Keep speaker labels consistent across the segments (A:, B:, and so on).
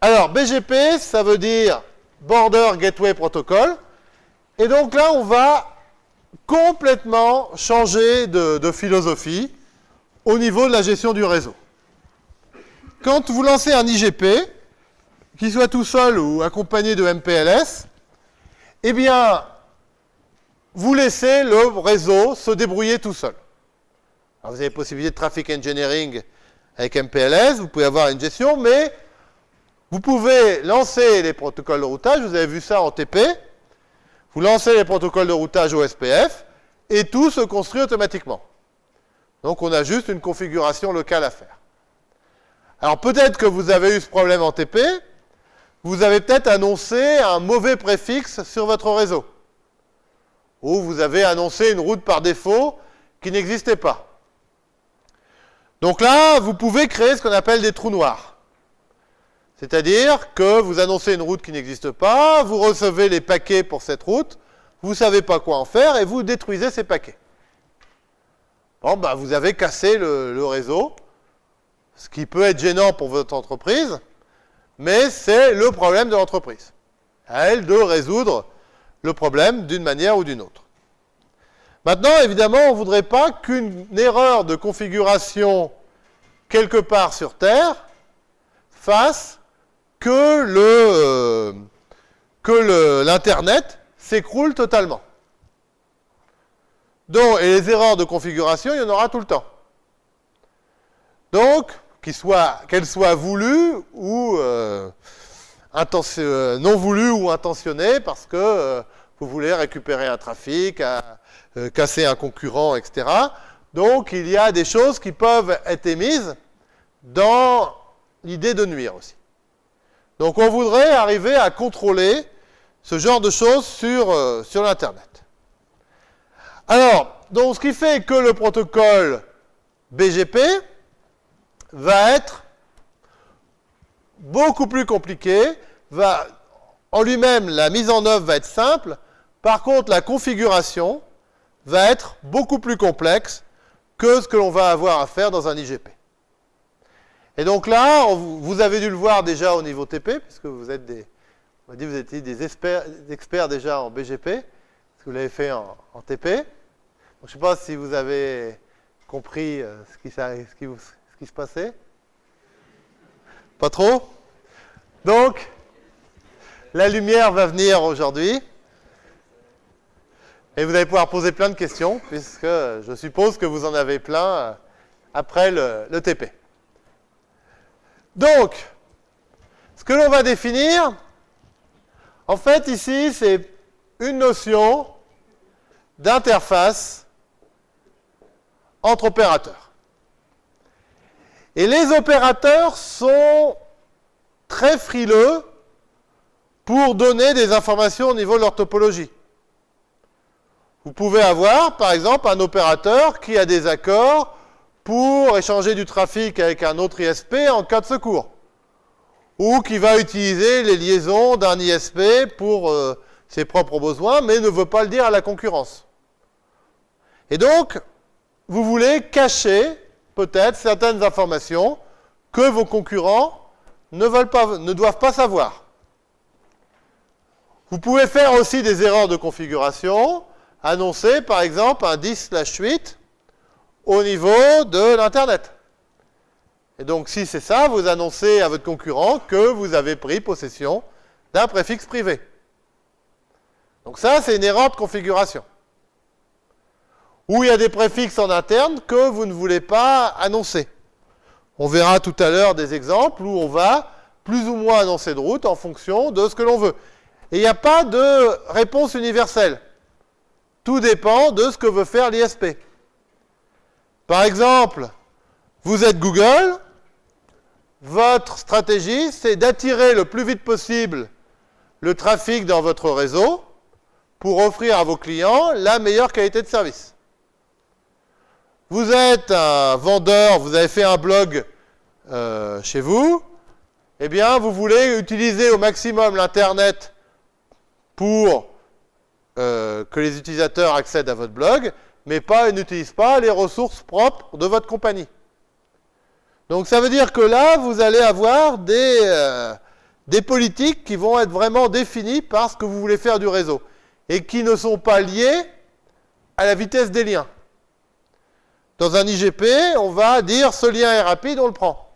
A: Alors, BGP, ça veut dire Border Gateway Protocol. Et donc là, on va complètement changer de, philosophie au niveau de la gestion du réseau. Quand vous lancez un IGP, qu'il soit tout seul ou accompagné de MPLS, eh bien, vous laissez le réseau se débrouiller tout seul. Alors, vous avez possibilité de traffic engineering avec MPLS, vous pouvez avoir une gestion, mais vous pouvez lancer les protocoles de routage, vous avez vu ça en TP, vous lancez les protocoles de routage au SPF, et tout se construit automatiquement. Donc on a juste une configuration locale à faire. Alors peut-être que vous avez eu ce problème en TP, vous avez peut-être annoncé un mauvais préfixe sur votre réseau. Ou vous avez annoncé une route par défaut qui n'existait pas. Donc là, vous pouvez créer ce qu'on appelle des trous noirs. C'est-à-dire que vous annoncez une route qui n'existe pas, vous recevez les paquets pour cette route, vous ne savez pas quoi en faire et vous détruisez ces paquets. Bon, ben, vous avez cassé le, réseau, ce qui peut être gênant pour votre entreprise, mais c'est le problème de l'entreprise. À elle de résoudre le problème d'une manière ou d'une autre. Maintenant, évidemment, on ne voudrait pas qu'une erreur de configuration quelque part sur Terre fasse que le, que l'Internet s'écroule totalement. Donc, et les erreurs de configuration, il y en aura tout le temps. Donc, qu'elles soient, soient voulues ou euh, euh, non voulues ou intentionnées, parce que euh, vous voulez récupérer un trafic, casser un concurrent, etc. Donc, il y a des choses qui peuvent être émises dans l'idée de nuire aussi. Donc, on voudrait arriver à contrôler ce genre de choses sur, l'Internet. Alors, donc, ce qui fait que le protocole BGP va être beaucoup plus compliqué, va, en lui-même, la mise en œuvre va être simple, par contre, la configuration va être beaucoup plus complexe que ce que l'on va avoir à faire dans un IGP. Et donc là, vous avez dû le voir déjà au niveau TP, puisque vous êtes des, on dire, vous étiez des experts, déjà en BGP, parce que vous l'avez fait en, TP. je ne sais pas si vous avez compris euh, ce qui se passait. Pas trop Donc, la lumière va venir aujourd'hui. Et vous allez pouvoir poser plein de questions, puisque je suppose que vous en avez plein euh, après le, TP. Donc, ce que l'on va définir, en fait, ici, c'est une notion d'interface entre opérateurs. Et les opérateurs sont très frileux pour donner des informations au niveau de leur topologie. Vous pouvez avoir, par exemple, un opérateur qui a des accords pour échanger du trafic avec un autre ISP en cas de secours. Ou qui va utiliser les liaisons d'un ISP pour euh, ses propres besoins, mais ne veut pas le dire à la concurrence. Et donc, vous voulez cacher peut-être certaines informations que vos concurrents ne, veulent pas, ne doivent pas savoir. Vous pouvez faire aussi des erreurs de configuration, annoncer par exemple un 10/8 au niveau de l'Internet. Et donc si c'est ça, vous annoncez à votre concurrent que vous avez pris possession d'un préfixe privé. Donc ça, c'est une erreur de configuration. Ou il y a des préfixes en interne que vous ne voulez pas annoncer. On verra tout à l'heure des exemples où on va plus ou moins annoncer de route en fonction de ce que l'on veut. Et il n'y a pas de réponse universelle. Tout dépend de ce que veut faire l'ISP. Par exemple, vous êtes Google, votre stratégie, c'est d'attirer le plus vite possible le trafic dans votre réseau pour offrir à vos clients la meilleure qualité de service. Vous êtes un vendeur, vous avez fait un blog euh, chez vous, eh bien, vous voulez utiliser au maximum l'Internet pour euh, que les utilisateurs accèdent à votre blog, mais pas, n'utilisent pas les ressources propres de votre compagnie. Donc ça veut dire que là, vous allez avoir des, euh, des politiques qui vont être vraiment définies par ce que vous voulez faire du réseau et qui ne sont pas liées à la vitesse des liens. Dans un IGP, on va dire ce lien est rapide, on le prend.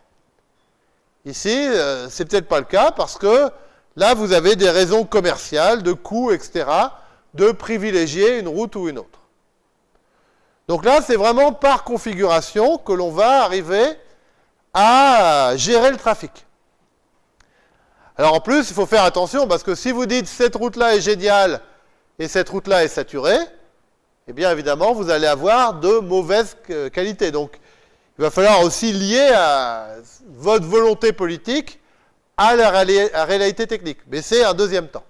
A: Ici, euh, c'est peut-être pas le cas parce que là, vous avez des raisons commerciales, de coûts, etc., de privilégier une route ou une autre. Donc là, c'est vraiment par configuration que l'on va arriver à gérer le trafic. Alors en plus, il faut faire attention parce que si vous dites cette route-là est géniale et cette route-là est saturée, eh bien évidemment, vous allez avoir de mauvaises qualités. Donc, il va falloir aussi lier à votre volonté politique à la réalité technique. Mais c'est un deuxième temps.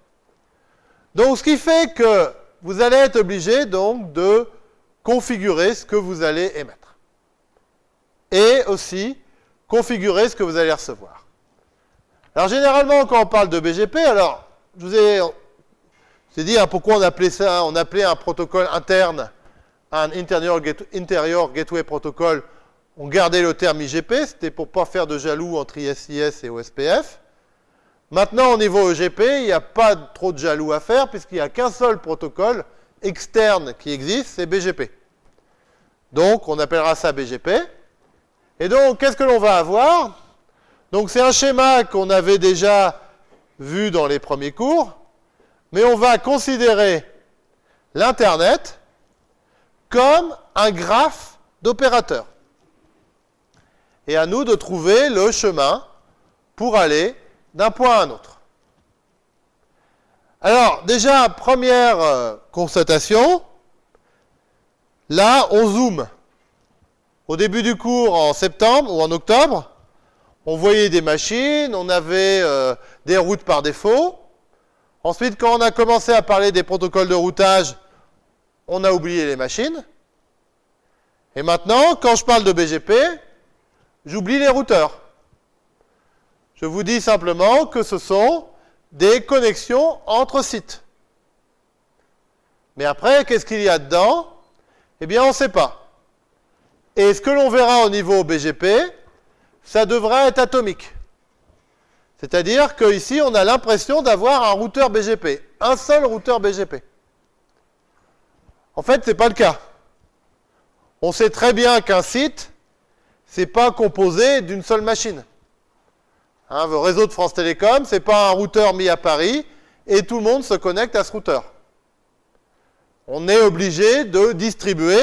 A: Donc, ce qui fait que vous allez être obligé donc de configurer ce que vous allez émettre. Et aussi configurer ce que vous allez recevoir. Alors, généralement, quand on parle de BGP, alors, je vous ai dit hein, pourquoi on appelait ça, on appelait un protocole interne un interior, gateway protocol. On gardait le terme IGP, c'était pour ne pas faire de jaloux entre ISIS et OSPF. Maintenant, au niveau EGP, il n'y a pas trop de jaloux à faire, puisqu'il n'y a qu'un seul protocole externe qui existe, c'est BGP. Donc, on appellera ça BGP. Et donc, qu'est-ce que l'on va avoir? Donc, c'est un schéma qu'on avait déjà vu dans les premiers cours mais on va considérer l'Internet comme un graphe d'opérateurs. Et à nous de trouver le chemin pour aller d'un point à un autre. Déjà, première euh, constatation, là, on zoome. Au début du cours, en septembre ou en octobre, on voyait des machines, on avait euh, des routes par défaut, Ensuite, quand on a commencé à parler des protocoles de routage, on a oublié les machines. Et maintenant, quand je parle de BGP, j'oublie les routeurs. Je vous dis simplement que ce sont des connexions entre sites. Mais après, qu'est-ce qu'il y a dedans? Eh bien, on ne sait pas. Et ce que l'on verra au niveau BGP, ça devrait être atomique. C'est-à-dire qu'ici, on a l'impression d'avoir un routeur BGP, un seul routeur BGP. En fait, ce n'est pas le cas. On sait très bien qu'un site, ce n'est pas composé d'une seule machine. Hein, le réseau de France Télécom, ce n'est pas un routeur mis à Paris et tout le monde se connecte à ce routeur. On est obligé de distribuer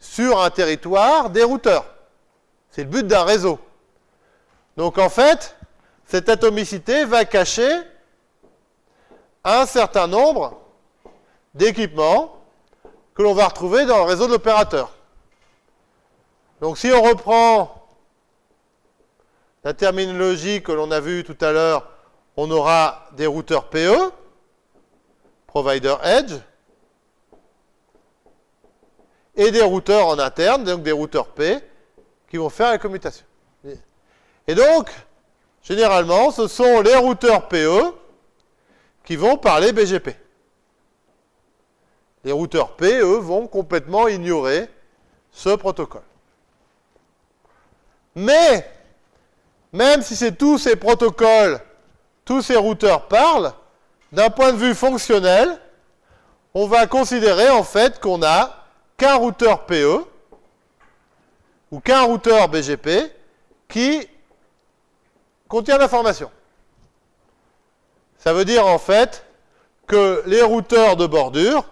A: sur un territoire des routeurs. C'est le but d'un réseau. Donc en fait, cette atomicité va cacher un certain nombre d'équipements que l'on va retrouver dans le réseau de l'opérateur. Donc si on reprend la terminologie que l'on a vue tout à l'heure, on aura des routeurs PE, Provider Edge, et des routeurs en interne, donc des routeurs P, qui vont faire la commutation. Et donc, Généralement, ce sont les routeurs PE qui vont parler BGP. Les routeurs PE vont complètement ignorer ce protocole. Mais, même si c'est tous ces protocoles, tous ces routeurs parlent, d'un point de vue fonctionnel, on va considérer en fait qu'on n'a qu'un routeur PE ou qu'un routeur BGP qui contient l'information. Ça veut dire en fait que les routeurs de bordure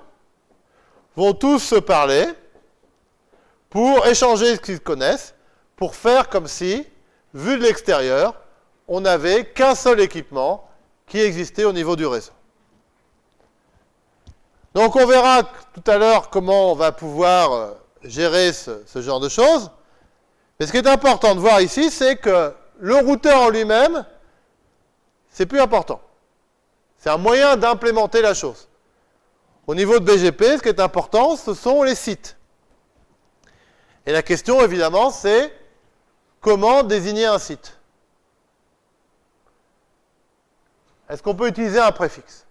A: vont tous se parler pour échanger ce qu'ils connaissent, pour faire comme si, vu de l'extérieur, on n'avait qu'un seul équipement qui existait au niveau du réseau. Donc on verra tout à l'heure comment on va pouvoir euh, gérer ce, ce genre de choses. Mais ce qui est important de voir ici, c'est que le routeur en lui-même, c'est plus important. C'est un moyen d'implémenter la chose. Au niveau de BGP, ce qui est important, ce sont les sites. Et la question, évidemment, c'est comment désigner un site? Est-ce qu'on peut utiliser un préfixe?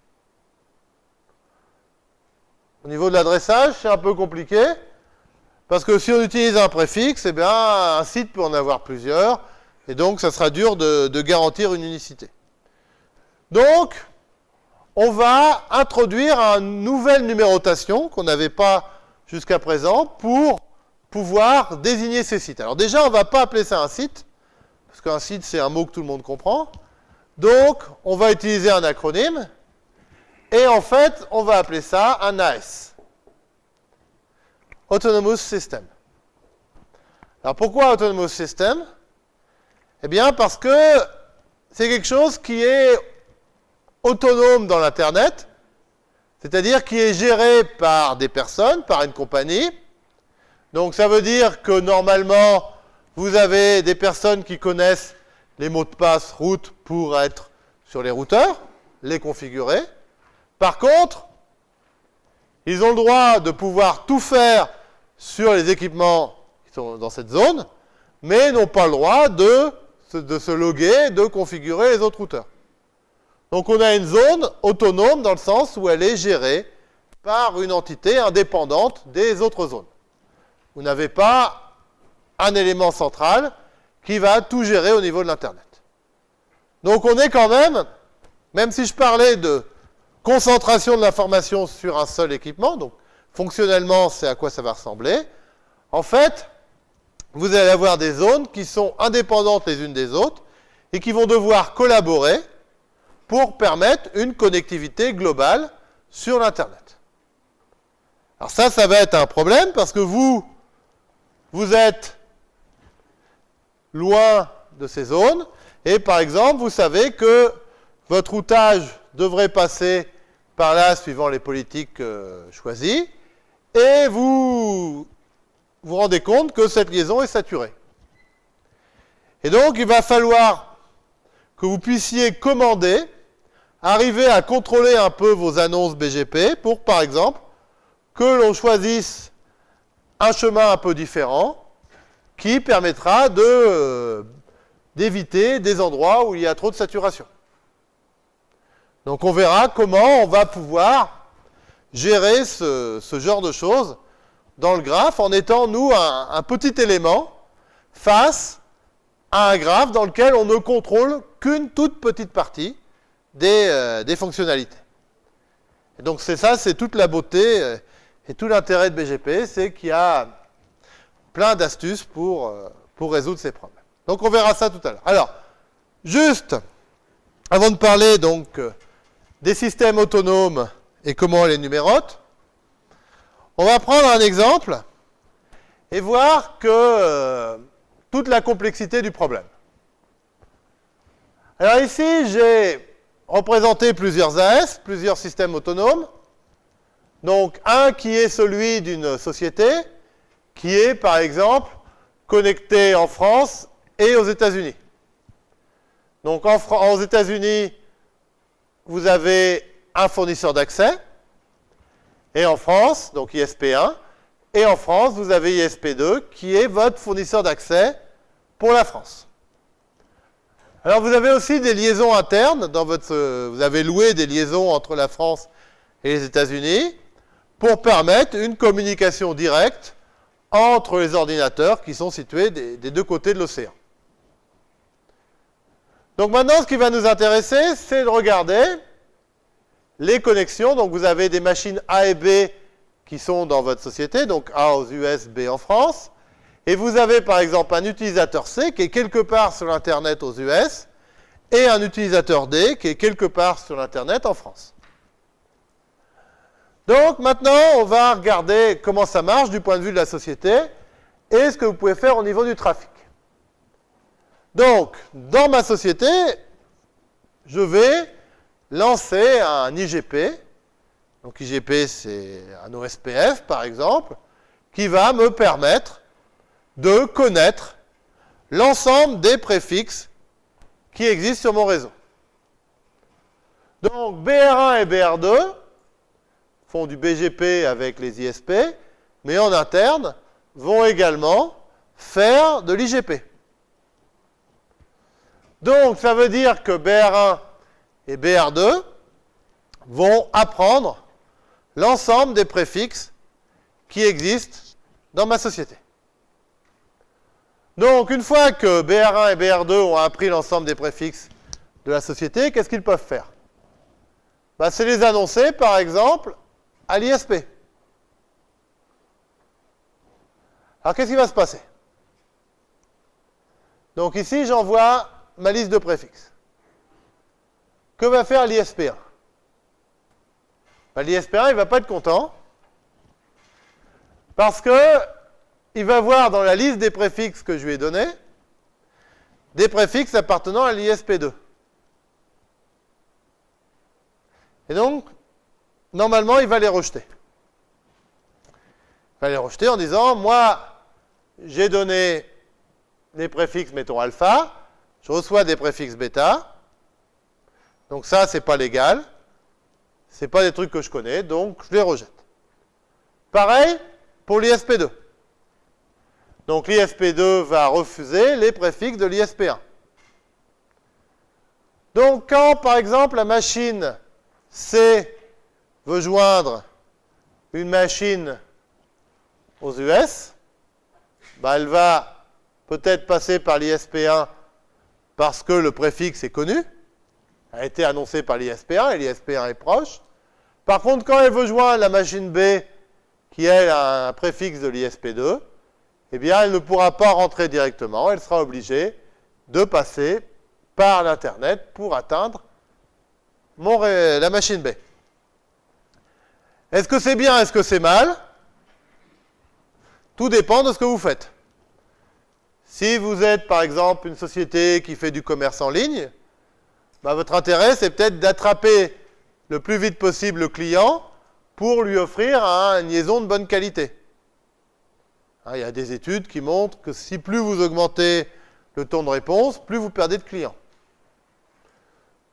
A: Au niveau de l'adressage, c'est un peu compliqué, parce que si on utilise un préfixe, eh bien, un site peut en avoir plusieurs, et donc, ça sera dur de, garantir une unicité. Donc, on va introduire une nouvelle numérotation qu'on n'avait pas jusqu'à présent pour pouvoir désigner ces sites. Alors déjà, on ne va pas appeler ça un site, parce qu'un site, c'est un mot que tout le monde comprend. Donc, on va utiliser un acronyme, et en fait, on va appeler ça un AS. Autonomous System. Alors pourquoi Autonomous System? Eh bien parce que c'est quelque chose qui est autonome dans l'Internet, c'est-à-dire qui est géré par des personnes, par une compagnie. Donc ça veut dire que normalement, vous avez des personnes qui connaissent les mots de passe route pour être sur les routeurs, les configurer. Par contre, ils ont le droit de pouvoir tout faire sur les équipements qui sont dans cette zone, mais n'ont pas le droit de, de se loguer, de configurer les autres routeurs. Donc on a une zone autonome dans le sens où elle est gérée par une entité indépendante des autres zones. Vous n'avez pas un élément central qui va tout gérer au niveau de l'Internet. Donc on est quand même, même si je parlais de concentration de l'information sur un seul équipement, donc fonctionnellement c'est à quoi ça va ressembler, en fait, vous allez avoir des zones qui sont indépendantes les unes des autres et qui vont devoir collaborer pour permettre une connectivité globale sur l'Internet. Alors ça, ça va être un problème parce que vous, vous êtes loin de ces zones et par exemple, vous savez que votre routage devrait passer par là suivant les politiques euh, choisies et vous vous rendez compte que cette liaison est saturée. Et donc, il va falloir que vous puissiez commander arriver à contrôler un peu vos annonces BGP pour, par exemple, que l'on choisisse un chemin un peu différent qui permettra euh, d'éviter des endroits où il y a trop de saturation. Donc on verra comment on va pouvoir gérer ce, genre de choses dans le graphe en étant, nous, un, petit élément face à un graphe dans lequel on ne contrôle qu'une toute petite partie, euh, des, fonctionnalités. Et donc c'est ça, c'est toute la beauté euh, et tout l'intérêt de BGP, c'est qu'il y a plein d'astuces pour, euh, pour résoudre ces problèmes. Donc on verra ça tout à l'heure. Alors, juste, avant de parler donc des systèmes autonomes et comment on les numérote, on va prendre un exemple et voir que toute la complexité du problème. Alors ici, j'ai représenter plusieurs AS, plusieurs systèmes autonomes. Donc, un qui est celui d'une société, qui est, par exemple, connecté en France et aux États-Unis. Donc, aux États-Unis, vous avez un fournisseur d'accès, et en France, donc ISP1, et en France, vous avez ISP2, qui est votre fournisseur d'accès pour la France. Alors vous avez aussi des liaisons internes, dans votre, vous avez loué des liaisons entre la France et les États-Unis pour permettre une communication directe entre les ordinateurs qui sont situés des, deux côtés de l'océan. Donc maintenant, ce qui va nous intéresser, c'est de regarder les connexions. Donc vous avez des machines A et B qui sont dans votre société, donc A aux US, B en France. Et vous avez par exemple un utilisateur C qui est quelque part sur l'Internet aux US et un utilisateur D qui est quelque part sur l'Internet en France. Donc maintenant, on va regarder comment ça marche du point de vue de la société et ce que vous pouvez faire au niveau du trafic. Donc, dans ma société, je vais lancer un IGP. Donc IGP, c'est un OSPF, par exemple, qui va me permettre de connaître l'ensemble des préfixes qui existent sur mon réseau. Donc BR1 et BR2 font du BGP avec les ISP, mais en interne vont également faire de l'IGP. Donc ça veut dire que BR1 et BR2 vont apprendre l'ensemble des préfixes qui existent dans ma société. Donc, une fois que BR1 et BR2 ont appris l'ensemble des préfixes de la société, qu'est-ce qu'ils peuvent faire? Bah, C'est les annoncer, par exemple, à l'ISP. Alors, qu'est-ce qui va se passer? Donc ici, j'envoie ma liste de préfixes. Que va faire l'ISP1 bah, L'ISP1, il ne va pas être content, parce que il va voir dans la liste des préfixes que je lui ai donnés, des préfixes appartenant à l'ISP2. Et donc, normalement, il va les rejeter. Il va les rejeter en disant, moi, j'ai donné des préfixes, mettons alpha, je reçois des préfixes bêta, donc ça, c'est pas légal, c'est pas des trucs que je connais, donc je les rejette. Pareil pour l'ISP2. Donc l'ISP2 va refuser les préfixes de l'ISP1. Donc quand, par exemple, la machine C veut joindre une machine aux US, bah, elle va peut-être passer par l'ISP1 parce que le préfixe est connu, a été annoncé par l'ISP1 et l'ISP1 est proche. Par contre, quand elle veut joindre la machine B, qui elle a un préfixe de l'ISP2, eh bien, elle ne pourra pas rentrer directement, elle sera obligée de passer par l'Internet pour atteindre la machine B. Est-ce que c'est bien, est-ce que c'est mal? Tout dépend de ce que vous faites. Si vous êtes, par exemple, une société qui fait du commerce en ligne, bah, votre intérêt, c'est peut-être d'attraper le plus vite possible le client pour lui offrir une liaison de bonne qualité. Hein, il y a des études qui montrent que si plus vous augmentez le temps de réponse, plus vous perdez de clients.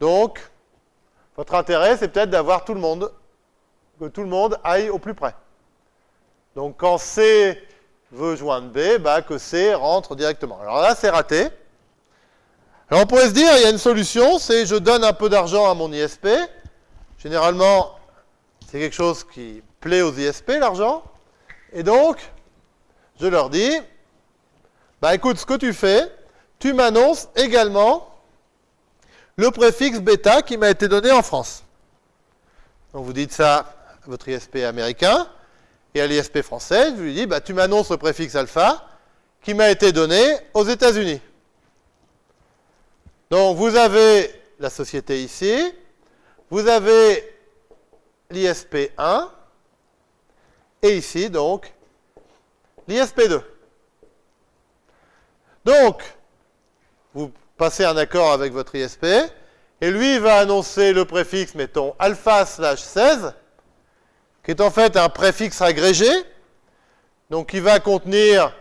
A: Donc, votre intérêt, c'est peut-être d'avoir tout le monde, que tout le monde aille au plus près. Donc, quand C veut joindre B, bah, que C rentre directement. Alors là, c'est raté. Alors, on pourrait se dire, il y a une solution, c'est je donne un peu d'argent à mon ISP. Généralement, c'est quelque chose qui plaît aux ISP, l'argent. Et donc, je leur dis, bah écoute, ce que tu fais, tu m'annonces également le préfixe bêta qui m'a été donné en France. Donc vous dites ça votre ISP américain et à l'ISP français, je lui dis, bah, tu m'annonces le préfixe alpha qui m'a été donné aux États-Unis. Donc vous avez la société ici, vous avez l'ISP 1, et ici donc l'ISP 2. Donc, vous passez un accord avec votre ISP, et lui va annoncer le préfixe, mettons, alpha slash 16, qui est en fait un préfixe agrégé, donc qui va contenir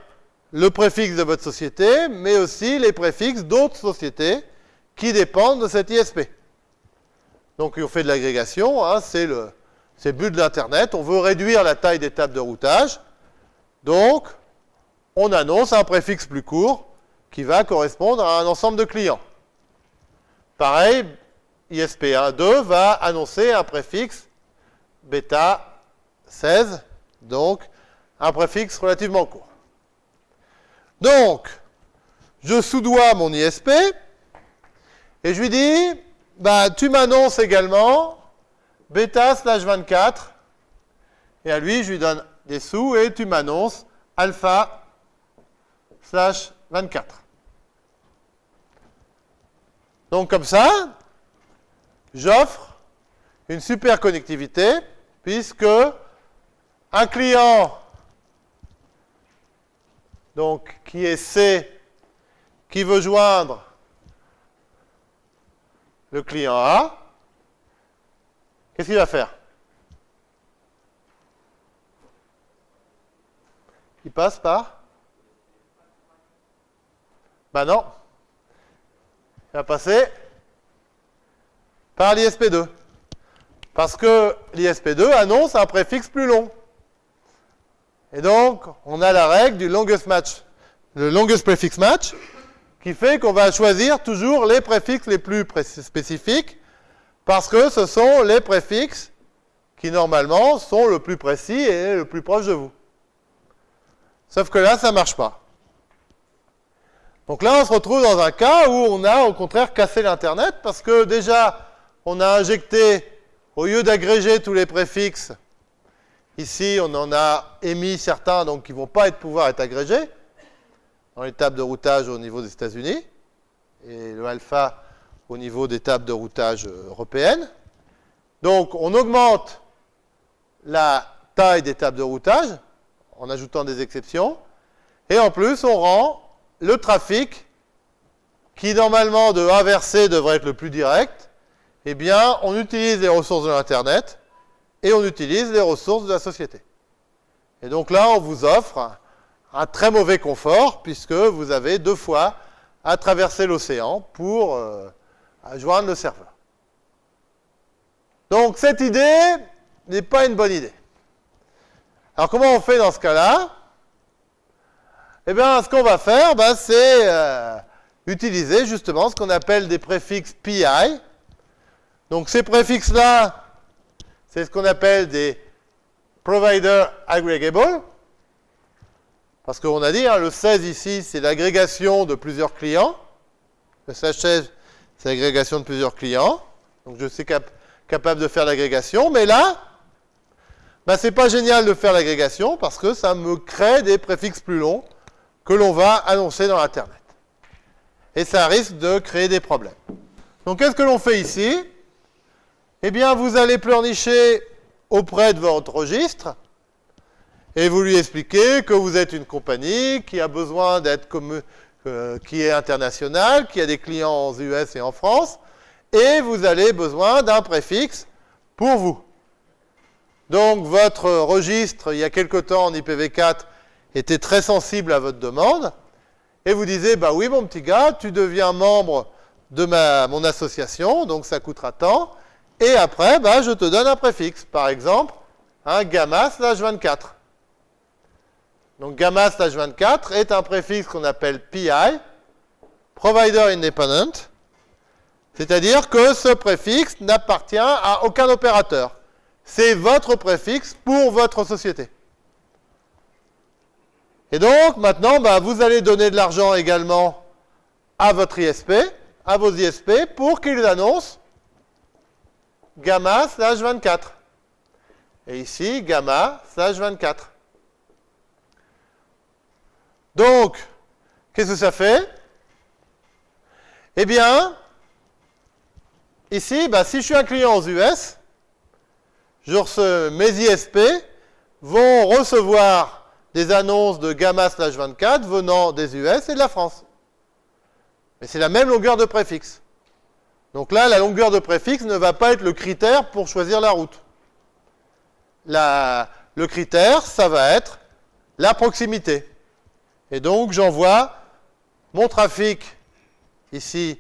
A: le préfixe de votre société, mais aussi les préfixes d'autres sociétés qui dépendent de cette ISP. Donc on fait de l'agrégation, hein, c'est le, le but de l'Internet, on veut réduire la taille des tables de routage, donc on annonce un préfixe plus court qui va correspondre à un ensemble de clients. Pareil, ISP12 va annoncer un préfixe bêta 16, donc un préfixe relativement court. Donc, je soudoie mon ISP et je lui dis, bah, tu m'annonces également bêta slash 24 et à lui, je lui donne des sous et tu m'annonces alpha slash 24. Donc comme ça, j'offre une super connectivité puisque un client donc qui est C qui veut joindre le client A, qu'est-ce qu'il va faire? Il passe par? Ben non. Il va passer par l'ISP2. Parce que l'ISP2 annonce un préfixe plus long. Et donc, on a la règle du longest match, le longest prefix match, qui fait qu'on va choisir toujours les préfixes les plus spécifiques, parce que ce sont les préfixes qui, normalement, sont le plus précis et le plus proche de vous. Sauf que là, ça ne marche pas. Donc là, on se retrouve dans un cas où on a au contraire cassé l'Internet parce que déjà, on a injecté au lieu d'agréger tous les préfixes, ici on en a émis certains donc qui ne vont pas pouvoir être agrégés dans les tables de routage au niveau des États-Unis et le alpha au niveau des tables de routage européennes. Donc on augmente la taille des tables de routage en ajoutant des exceptions et en plus on rend le trafic qui normalement de A vers C devrait être le plus direct, eh bien on utilise les ressources de l'Internet et on utilise les ressources de la société. Et donc là on vous offre un très mauvais confort, puisque vous avez deux fois à traverser l'océan pour euh, joindre le serveur. Donc cette idée n'est pas une bonne idée. Alors comment on fait dans ce cas-là? Eh bien, ce qu'on va faire, ben, c'est euh, utiliser justement ce qu'on appelle des préfixes PI. Donc ces préfixes-là, c'est ce qu'on appelle des Provider Aggregable. Parce qu'on a dit, hein, le 16 ici, c'est l'agrégation de plusieurs clients. Le 16, c'est l'agrégation de plusieurs clients. Donc je suis capable de faire l'agrégation. Mais là, ben, c'est pas génial de faire l'agrégation parce que ça me crée des préfixes plus longs que l'on va annoncer dans l'Internet. Et ça risque de créer des problèmes. Donc qu'est-ce que l'on fait ici? Eh bien, vous allez pleurnicher auprès de votre registre et vous lui expliquez que vous êtes une compagnie qui a besoin d'être euh, qui est internationale, qui a des clients aux US et en France, et vous avez besoin d'un préfixe pour vous. Donc votre registre, il y a quelque temps en IPv4, était très sensible à votre demande, et vous disiez, bah oui mon petit gars, tu deviens membre de mon association, donc ça coûtera tant, et après, bah, je te donne un préfixe, par exemple, un gamma slash 24. Donc gamma slash 24 est un préfixe qu'on appelle PI, Provider Independent, c'est-à-dire que ce préfixe n'appartient à aucun opérateur. C'est votre préfixe pour votre société. Et donc, maintenant, bah, vous allez donner de l'argent également à votre ISP, à vos ISP, pour qu'ils annoncent gamma slash 24. Et ici, gamma slash 24. Donc, qu'est-ce que ça fait? Eh bien, ici, bah, si je suis un client aux US, je mes ISP vont recevoir des annonces de gamma slash 24 venant des US et de la France. Mais c'est la même longueur de préfixe. Donc là, la longueur de préfixe ne va pas être le critère pour choisir la route. le critère, ça va être la proximité. Et donc, j'envoie mon trafic ici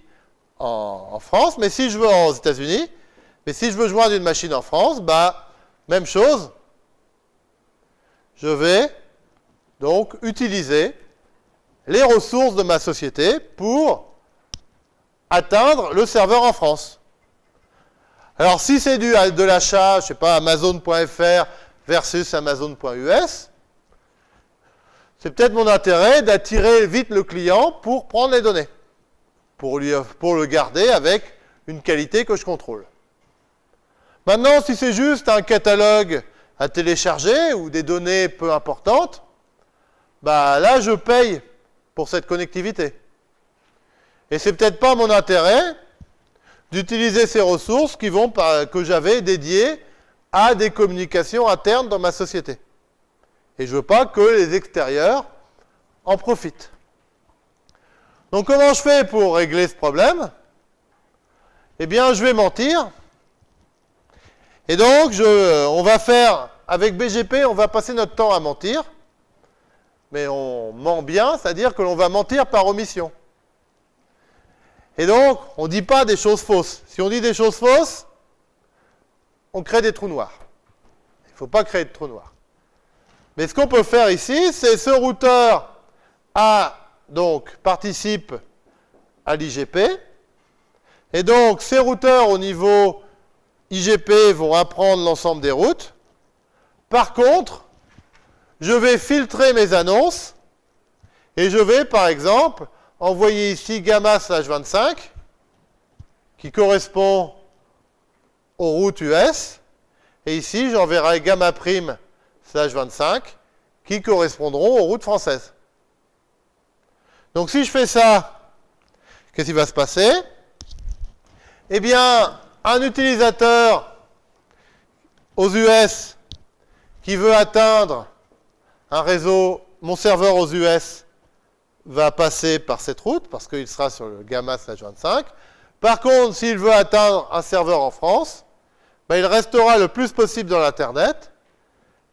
A: en, France, mais si je veux aux États-Unis, mais si je veux joindre une machine en France, bah, même chose. Je vais donc utiliser les ressources de ma société pour atteindre le serveur en France. Alors, si c'est du de l'achat, je ne sais pas, Amazon.fr versus Amazon.us, c'est peut-être mon intérêt d'attirer vite le client pour prendre les données, pour, lui, pour le garder avec une qualité que je contrôle. Maintenant, si c'est juste un catalogue à télécharger ou des données peu importantes, bah là, je paye pour cette connectivité. Et c'est peut-être pas mon intérêt d'utiliser ces ressources qui vont que j'avais dédiées à des communications internes dans ma société. Et je veux pas que les extérieurs en profitent. Donc comment je fais pour régler ce problème? Eh bien, je vais mentir. Et donc, je, on va faire, avec BGP, on va passer notre temps à mentir. Mais on ment bien, c'est-à-dire que l'on va mentir par omission. Et donc, on ne dit pas des choses fausses. Si on dit des choses fausses, on crée des trous noirs. Il ne faut pas créer de trous noirs. Mais ce qu'on peut faire ici, c'est ce routeur A, donc, participe à l'IGP. Et donc, ces routeurs au niveau IGP vont apprendre l'ensemble des routes. Par contre, je vais filtrer mes annonces et je vais, par exemple, envoyer ici gamma slash 25 qui correspond aux routes US. Et ici, j'enverrai gamma prime slash 25 qui correspondront aux routes françaises. Donc si je fais ça, qu'est-ce qui va se passer? Eh bien, un utilisateur aux US qui veut atteindre un réseau, mon serveur aux US va passer par cette route parce qu'il sera sur le gamma slash 25. Par contre, s'il veut atteindre un serveur en France, ben, il restera le plus possible dans l'Internet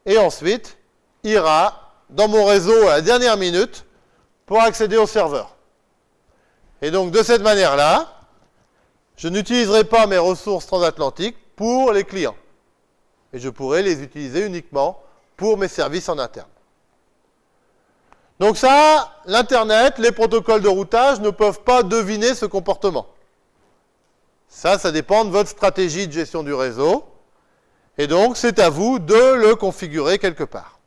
A: et ensuite ira dans mon réseau à la dernière minute pour accéder au serveur. Et donc, de cette manière-là, je n'utiliserai pas mes ressources transatlantiques pour les clients. Et je pourrai les utiliser uniquement pour mes services en interne. Donc ça, l'Internet, les protocoles de routage ne peuvent pas deviner ce comportement. Ça, ça dépend de votre stratégie de gestion du réseau. Et donc, c'est à vous de le configurer quelque part.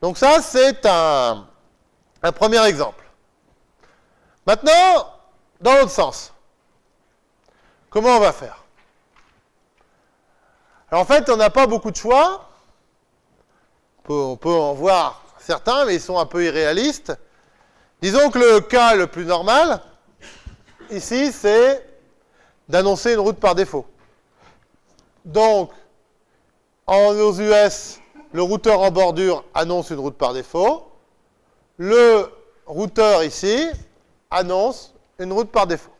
A: Donc ça, c'est un, premier exemple. Maintenant, dans l'autre sens, comment on va faire? Alors en fait, on n'a pas beaucoup de choix. On peut, en voir certains, mais ils sont un peu irréalistes. Disons que le cas le plus normal, ici, c'est d'annoncer une route par défaut. Donc, en aux US, le routeur en bordure annonce une route par défaut. Le routeur ici annonce une route par défaut.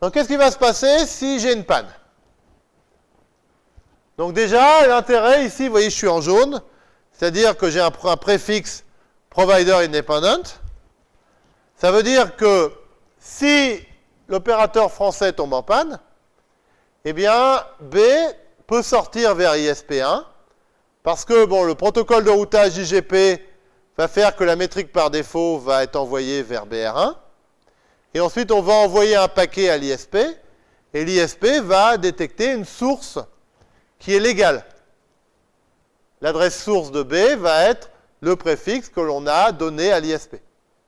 A: Donc, qu'est-ce qui va se passer si j'ai une panne? Donc déjà, l'intérêt ici, vous voyez, je suis en jaune, c'est-à-dire que j'ai un, préfixe provider independent. Ça veut dire que si l'opérateur français tombe en panne, eh bien, B peut sortir vers ISP1, parce que bon, le protocole de routage IGP va faire que la métrique par défaut va être envoyée vers BR1, et ensuite on va envoyer un paquet à l'ISP, et l'ISP va détecter une source qui est légale. L'adresse source de B va être le préfixe que l'on a donné à l'ISP.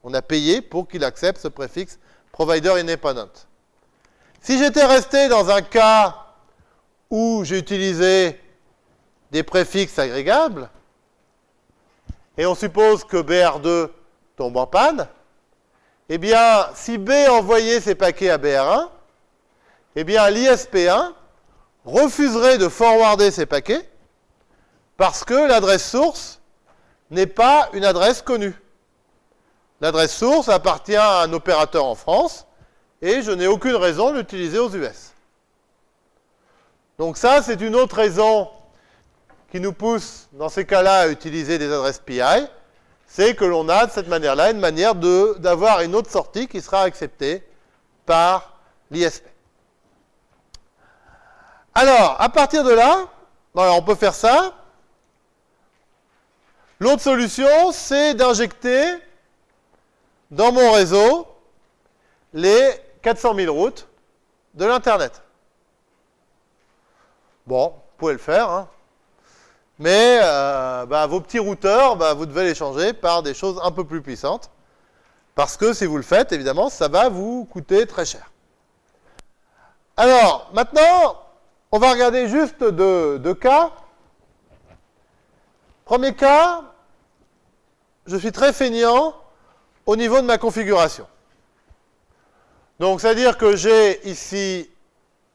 A: On a payé pour qu'il accepte ce préfixe provider independent. Si j'étais resté dans un cas où j'ai utilisé des préfixes agrégables, et on suppose que BR2 tombe en panne, eh bien, si B envoyait ses paquets à BR1, eh bien, l'ISP1 refuserait de forwarder ces paquets parce que l'adresse source n'est pas une adresse connue. L'adresse source appartient à un opérateur en France et je n'ai aucune raison de l'utiliser aux US. Donc ça, c'est une autre raison qui nous pousse, dans ces cas-là, à utiliser des adresses PI, c'est que l'on a, de cette manière-là, une manière d'avoir une autre sortie qui sera acceptée par l'ISP. Alors, à partir de là, on peut faire ça. L'autre solution, c'est d'injecter dans mon réseau les 400 000 routes de l'Internet. Bon, vous pouvez le faire, hein. mais euh, bah, vos petits routeurs, bah, vous devez les changer par des choses un peu plus puissantes, parce que si vous le faites, évidemment, ça va vous coûter très cher. Alors, maintenant, on va regarder juste deux cas. Premier cas, je suis très feignant au niveau de ma configuration. Donc, c'est-à-dire que j'ai ici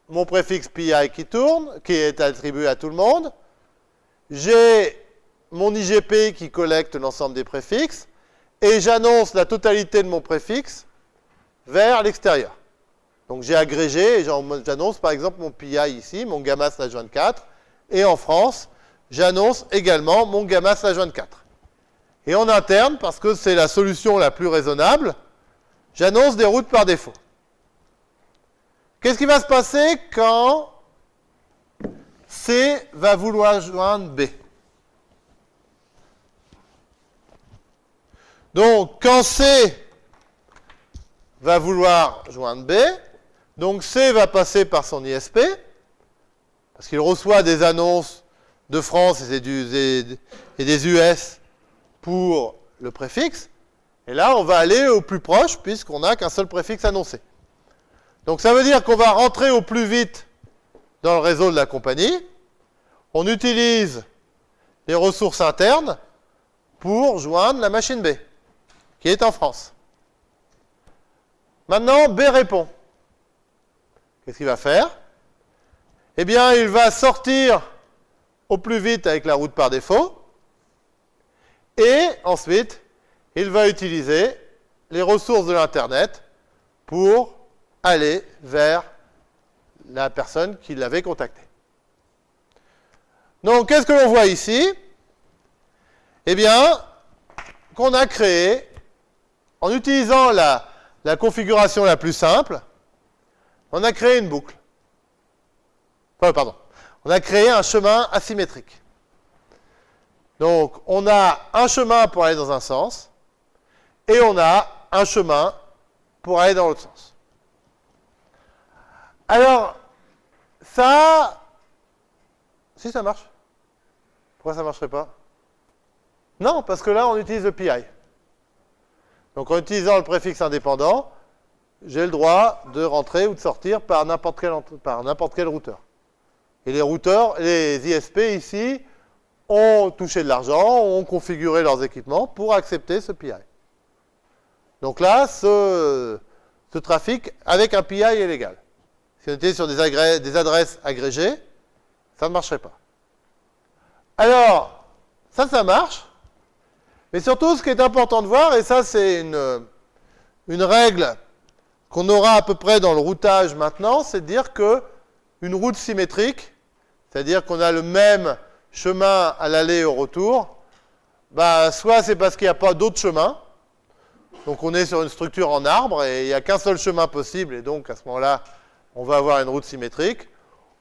A: mon préfixe PI qui tourne, qui est attribué à tout le monde. J'ai mon IGP qui collecte l'ensemble des préfixes. Et j'annonce la totalité de mon préfixe vers l'extérieur. Donc j'ai agrégé et j'annonce par exemple mon PI ici, mon gamma slash 24. Et en France, j'annonce également mon gamma slash 24. Et en interne, parce que c'est la solution la plus raisonnable, j'annonce des routes par défaut. Qu'est-ce qui va se passer quand C va vouloir joindre B? Donc, quand C va vouloir joindre B, donc C va passer par son ISP, parce qu'il reçoit des annonces de France et des US pour le préfixe. Et là, on va aller au plus proche, puisqu'on n'a qu'un seul préfixe annoncé. Donc ça veut dire qu'on va rentrer au plus vite dans le réseau de la compagnie. On utilise les ressources internes pour joindre la machine B, qui est en France. Maintenant, B répond. Qu'est-ce qu'il va faire? Eh bien, il va sortir au plus vite avec la route par défaut. Et ensuite, il va utiliser les ressources de l'Internet pour aller vers la personne qui l'avait contacté. Donc, qu'est-ce que l'on voit ici? Eh bien, qu'on a créé, en utilisant la, configuration la plus simple, on a créé une boucle. Enfin, pardon. On a créé un chemin asymétrique. Donc, on a un chemin pour aller dans un sens, et on a un chemin pour aller dans l'autre sens. Alors, ça... Si ça marche. Pourquoi ça ne marcherait pas? Non, parce que là, on utilise le PI. Donc, en utilisant le préfixe indépendant, j'ai le droit de rentrer ou de sortir par n'importe quel, quel routeur. Et les routeurs, les ISP ici, ont touché de l'argent, ont configuré leurs équipements pour accepter ce PI. Donc là, ce, trafic avec un PI est légal. Si on était sur des, des adresses agrégées, ça ne marcherait pas. Alors, ça, ça marche. Mais surtout, ce qui est important de voir, et ça, c'est une, une règle qu'on aura à peu près dans le routage maintenant, c'est de dire que une route symétrique, c'est-à-dire qu'on a le même chemin à l'aller et au retour, bah, soit c'est parce qu'il n'y a pas d'autre chemin, donc on est sur une structure en arbre et il n'y a qu'un seul chemin possible et donc à ce moment-là, on va avoir une route symétrique,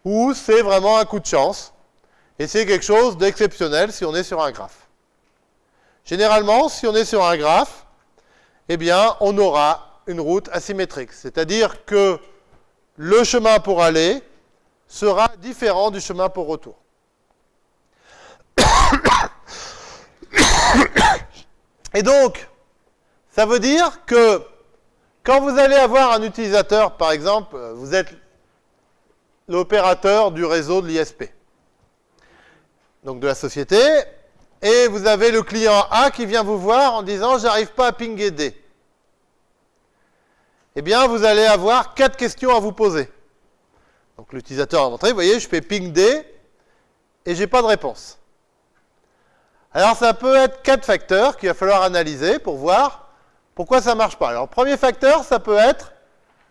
A: ou c'est vraiment un coup de chance et c'est quelque chose d'exceptionnel si on est sur un graphe. Généralement, si on est sur un graphe, eh bien, on aura une route asymétrique, c'est-à-dire que le chemin pour aller sera différent du chemin pour retour. Et donc, ça veut dire que quand vous allez avoir un utilisateur, par exemple, vous êtes l'opérateur du réseau de l'ISP, donc de la société, et vous avez le client A qui vient vous voir en disant « j'arrive pas à pinguer D ». Eh bien, vous allez avoir quatre questions à vous poser. Donc l'utilisateur va rentrer, vous voyez, je fais ping D, et j'ai pas de réponse. Alors ça peut être quatre facteurs qu'il va falloir analyser pour voir pourquoi ça ne marche pas Alors, premier facteur, ça peut être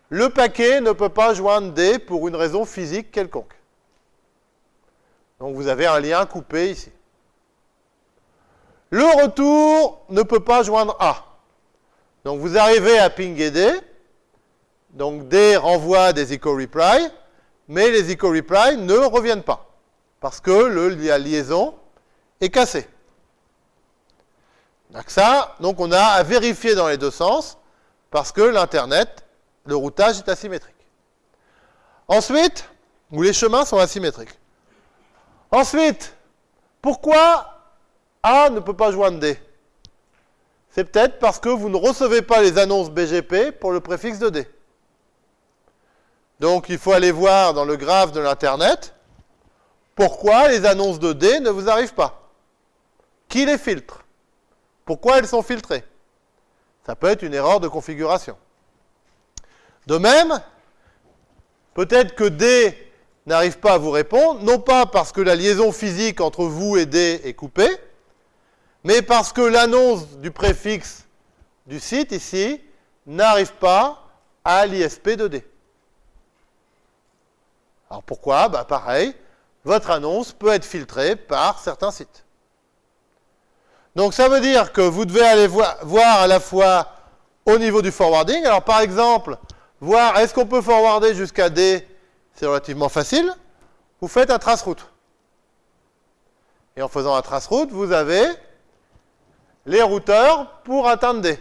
A: le paquet ne peut pas joindre D pour une raison physique quelconque. Donc, vous avez un lien coupé ici. Le retour ne peut pas joindre A. Donc, vous arrivez à pinguer D. Donc, D renvoie des echo reply, mais les echo reply ne reviennent pas parce que le, la liaison est cassée. Donc ça, on a à vérifier dans les deux sens, parce que l'Internet, le routage est asymétrique. Ensuite, où les chemins sont asymétriques. Ensuite, pourquoi A ne peut pas joindre D? C'est peut-être parce que vous ne recevez pas les annonces BGP pour le préfixe de D. Donc il faut aller voir dans le graphe de l'Internet pourquoi les annonces de D ne vous arrivent pas. Qui les filtre? Pourquoi elles sont filtrées? Ça peut être une erreur de configuration. De même, peut-être que D n'arrive pas à vous répondre, non pas parce que la liaison physique entre vous et D est coupée, mais parce que l'annonce du préfixe du site ici n'arrive pas à l'ISP de D. Alors pourquoi? Bah Pareil, votre annonce peut être filtrée par certains sites. Donc ça veut dire que vous devez aller voir, à la fois au niveau du forwarding. Alors par exemple, voir est-ce qu'on peut forwarder jusqu'à D, c'est relativement facile. Vous faites un trace route. Et en faisant un trace route, vous avez les routeurs pour atteindre D.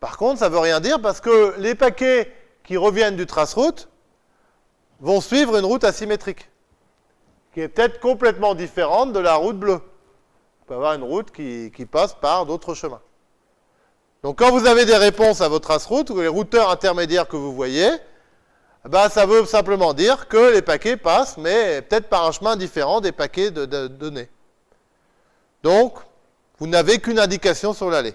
A: Par contre, ça ne veut rien dire parce que les paquets qui reviennent du trace route vont suivre une route asymétrique, qui est peut-être complètement différente de la route bleue peut avoir une route qui, passe par d'autres chemins. Donc quand vous avez des réponses à votre trace-route, ou les routeurs intermédiaires que vous voyez, bah, ça veut simplement dire que les paquets passent, mais peut-être par un chemin différent des paquets de, données. Donc, vous n'avez qu'une indication sur l'allée.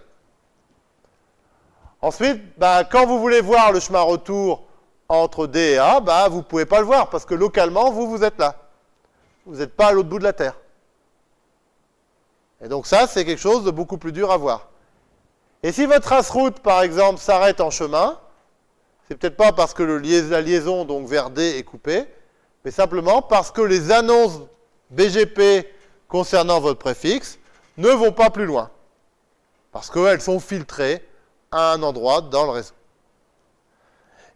A: Ensuite, bah, quand vous voulez voir le chemin retour entre D et A, bah, vous ne pouvez pas le voir, parce que localement, vous, vous êtes là. Vous n'êtes pas à l'autre bout de la Terre. Et donc ça, c'est quelque chose de beaucoup plus dur à voir. Et si votre trace-route, par exemple, s'arrête en chemin, c'est peut-être pas parce que la liaison donc vers D est coupée, mais simplement parce que les annonces BGP concernant votre préfixe ne vont pas plus loin. Parce qu'elles sont filtrées à un endroit dans le réseau.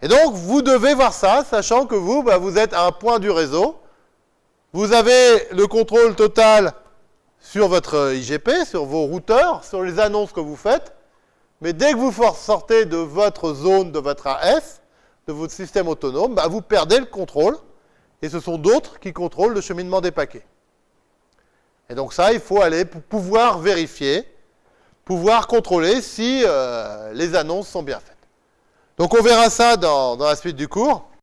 A: Et donc, vous devez voir ça, sachant que vous, bah, vous êtes à un point du réseau. Vous avez le contrôle total sur votre IGP, sur vos routeurs, sur les annonces que vous faites. Mais dès que vous sortez de votre zone, de votre AF, de votre système autonome, bah, vous perdez le contrôle. Et ce sont d'autres qui contrôlent le cheminement des paquets. Et donc ça, il faut aller pour pouvoir vérifier, pouvoir contrôler si euh, les annonces sont bien faites. Donc on verra ça dans la suite du cours.